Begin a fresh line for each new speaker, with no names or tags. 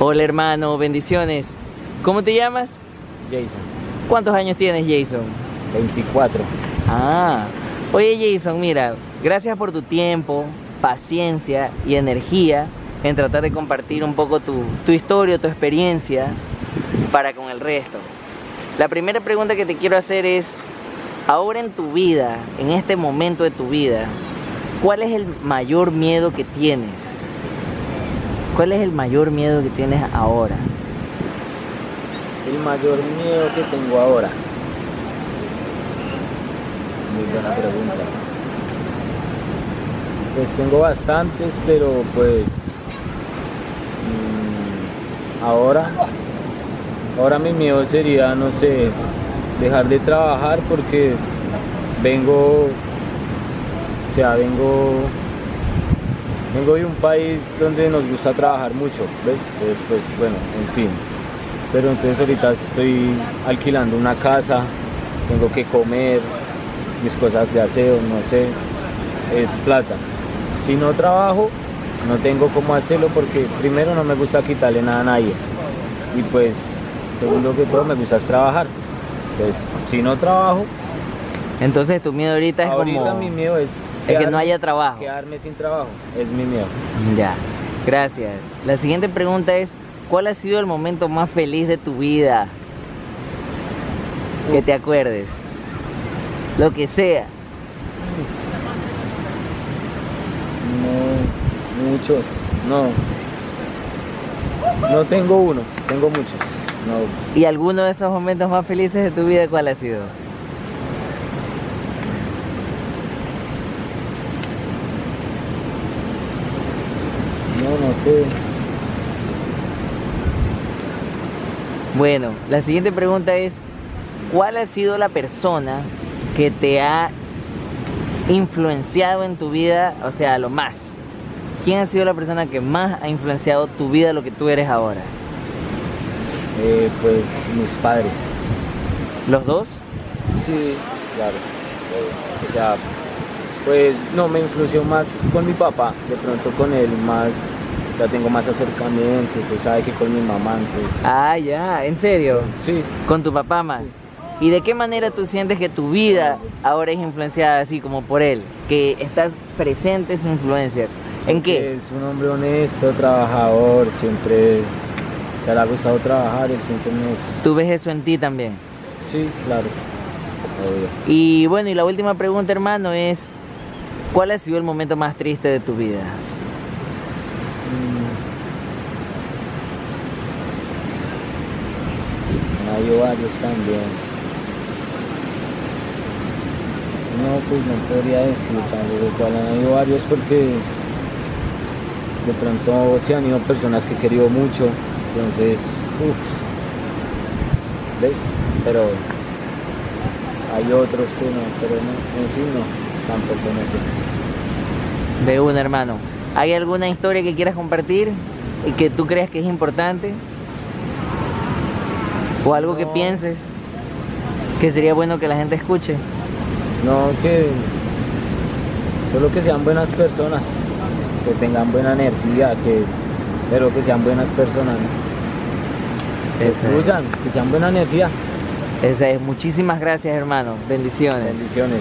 Hola hermano, bendiciones. ¿Cómo te llamas?
Jason,
¿Cuántos años tienes Jason?
24.
Ah, oye Jason, mira, gracias por tu tiempo, paciencia y energía en tratar de compartir un poco tu, tu historia, tu experiencia para con el resto. La primera pregunta que te quiero hacer es, ahora en tu vida, en este momento de tu vida, ¿cuál es el mayor miedo que tienes? ¿Cuál es el mayor miedo que tienes ahora?
El mayor miedo que tengo ahora. Muy buena pregunta. Pues tengo bastantes, pero pues mm, ahora, ahora mi miedo sería, no sé, dejar de trabajar porque vengo, o sea, vengo, vengo de un país donde nos gusta trabajar mucho, ¿ves? Después, bueno, en fin. Pero entonces ahorita estoy alquilando una casa, tengo que comer, mis cosas de aseo, no sé, es plata. Si no trabajo, no tengo cómo hacerlo porque primero no me gusta quitarle nada a nadie. Y pues, segundo que todo, me gusta trabajar. Entonces, si no trabajo,
Entonces tu miedo ahorita es
ahorita
como...
mi miedo es,
que no haya trabajo.
Quedarme sin trabajo, es mi miedo.
Ya, gracias. La siguiente pregunta es, ¿cuál ha sido el momento más feliz de tu vida? Que te acuerdes. Lo que sea.
No, muchos, no. No tengo uno, tengo muchos. No,
¿Y alguno de esos momentos más felices de tu vida cuál ha sido?
No, no sé.
Bueno, la siguiente pregunta es, ¿cuál ha sido la persona que te ha influenciado en tu vida, o sea, lo más? ¿Quién ha sido la persona que más ha influenciado tu vida, lo que tú eres ahora?
Eh, pues mis padres.
¿Los dos?
Sí, claro. Eh, O sea, pues no, me influenció más con mi papá, de pronto con él más, sea, tengo más acercamientos, se sabe que con mi mamá, entonces,
Ah, ya, ¿en serio?
sí,
Con tu papá más. ¿Y de qué manera tú sientes que tu vida ahora es influenciada así como por él? Que estás presente su influencia. ¿En
porque
qué?
Es un hombre honesto, trabajador, siempre, o sea, le ha gustado trabajar, él siempre nos...
¿Tú ves eso en ti también?
Sí, claro, obvio.
Y bueno, y la última pregunta, hermano, es ¿cuál ha sido el momento más triste de tu vida?
Mm. Hay varios también. No, pues no podría decir tampoco cuál han habido varios porque de pronto se han ido personas que he querido mucho, entonces, uff, ¿ves? Pero hay otros que no, pero no, en fin, no, tampoco no sé.
De un hermano. ¿Hay alguna historia que quieras compartir y que tú creas que es importante? ¿O algo que pienses que sería bueno que la gente escuche?
No, que solo que sean buenas personas, que tengan buena energía, que pero que sean buenas personas, ¿no? que fluyan, que sean buena energía.
Esa es. Muchísimas gracias, hermano. Bendiciones.
Bendiciones.